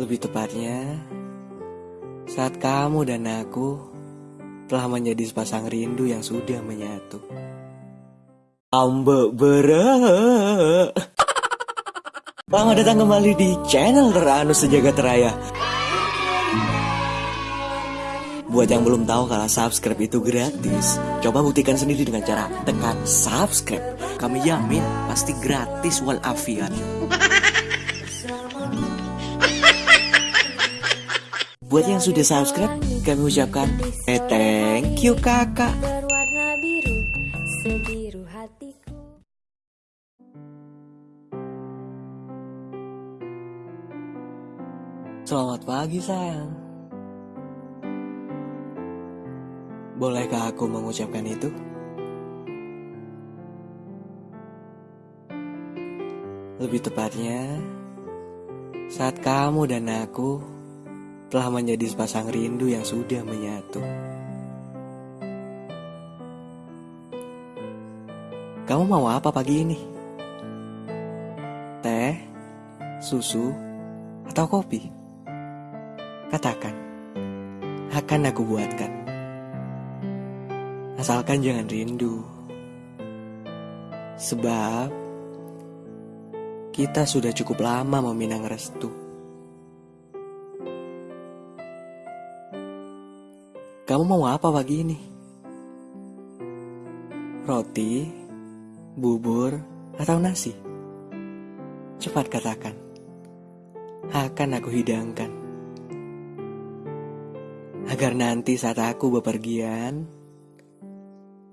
Lebih tepatnya, saat kamu dan aku telah menjadi sepasang rindu yang sudah menyatu. Ambek berak. Selamat datang kembali di channel teranu sejagat raya. Buat yang belum tahu kalau subscribe itu gratis, coba buktikan sendiri dengan cara tekan subscribe. Kami yamin pasti gratis walafiat. Buat yang sudah subscribe, kami ucapkan eh thank you kakak. berwarna biru sebiru hatiku Selamat pagi sayang. Bolehkah aku mengucapkan itu? Lebih tepatnya, saat kamu dan aku telah menjadi sepasang rindu yang sudah menyatu. Kamu mau apa pagi ini? Teh, susu, atau kopi? Katakan, akan aku buatkan. Asalkan jangan rindu. Sebab kita sudah cukup lama meminang restu. Kamu mau apa pagi ini? Roti, bubur, atau nasi? Cepat katakan. Akan aku hidangkan. Agar nanti saat aku bepergian,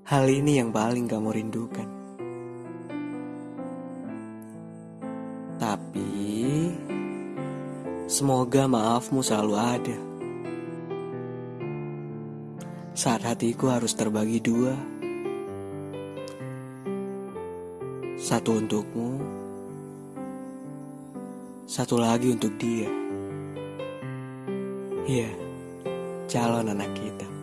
hal ini yang paling kamu rindukan. Tapi, semoga maafmu selalu ada. Saat hatiku harus terbagi dua. Satu untukmu, satu lagi untuk dia. Iya, calon anak kita.